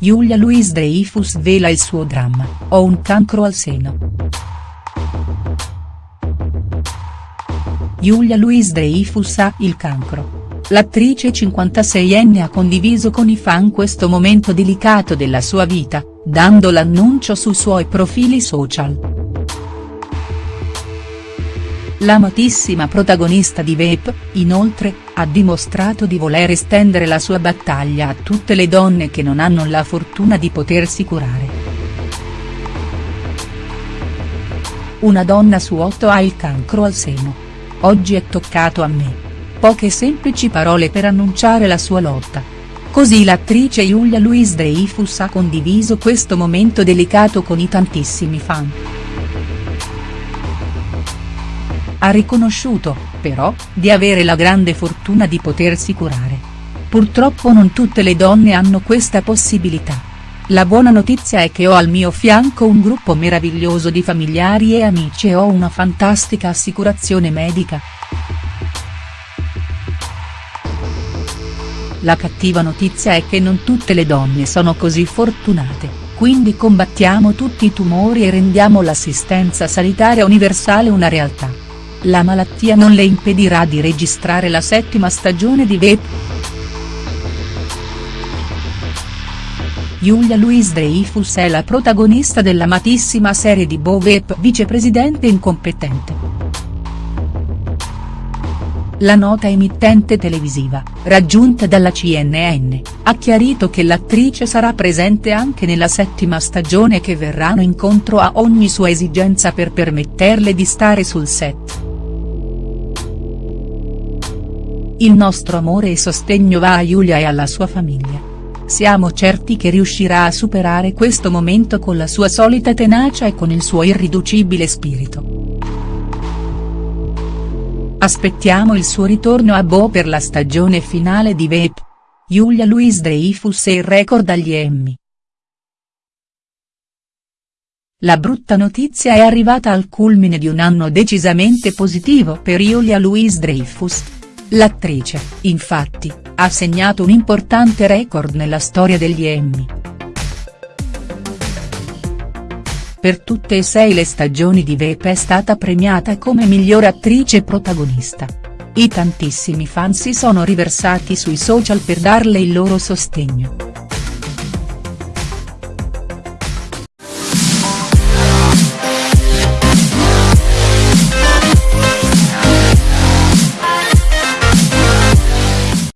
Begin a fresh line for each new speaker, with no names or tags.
Julia Louis-Dreyfus svela il suo dramma, ho un cancro al seno. Julia Louis-Dreyfus ha il cancro. L'attrice 56enne ha condiviso con i fan questo momento delicato della sua vita, dando l'annuncio sui suoi profili social. L'amatissima protagonista di Veep, inoltre, ha dimostrato di voler estendere la sua battaglia a tutte le donne che non hanno la fortuna di potersi curare. Una donna su otto ha il cancro al seno. Oggi è toccato a me. Poche semplici parole per annunciare la sua lotta. Così l'attrice Julia Louis-Dreyfus ha condiviso questo momento delicato con i tantissimi fan. Ha riconosciuto, però, di avere la grande fortuna di potersi curare. Purtroppo non tutte le donne hanno questa possibilità. La buona notizia è che ho al mio fianco un gruppo meraviglioso di familiari e amici e ho una fantastica assicurazione medica. La cattiva notizia è che non tutte le donne sono così fortunate, quindi combattiamo tutti i tumori e rendiamo l'assistenza sanitaria universale una realtà. La malattia non le impedirà di registrare la settima stagione di Veep. Julia Louis-Dreyfus è la protagonista dell'amatissima serie di Bo Veep Vicepresidente incompetente. La nota emittente televisiva, raggiunta dalla CNN, ha chiarito che l'attrice sarà presente anche nella settima stagione che verranno incontro a ogni sua esigenza per permetterle di stare sul set. Il nostro amore e sostegno va a Giulia e alla sua famiglia. Siamo certi che riuscirà a superare questo momento con la sua solita tenacia e con il suo irriducibile spirito. Aspettiamo il suo ritorno a Bo per la stagione finale di Veep. Julia Louis-Dreyfus e il record agli Emmy. La brutta notizia è arrivata al culmine di un anno decisamente positivo per Julia Louis-Dreyfus L'attrice, infatti, ha segnato un importante record nella storia degli Emmy. Per tutte e sei le stagioni di Veep è stata premiata come miglior attrice protagonista. I tantissimi fan si sono riversati sui social per darle il loro sostegno.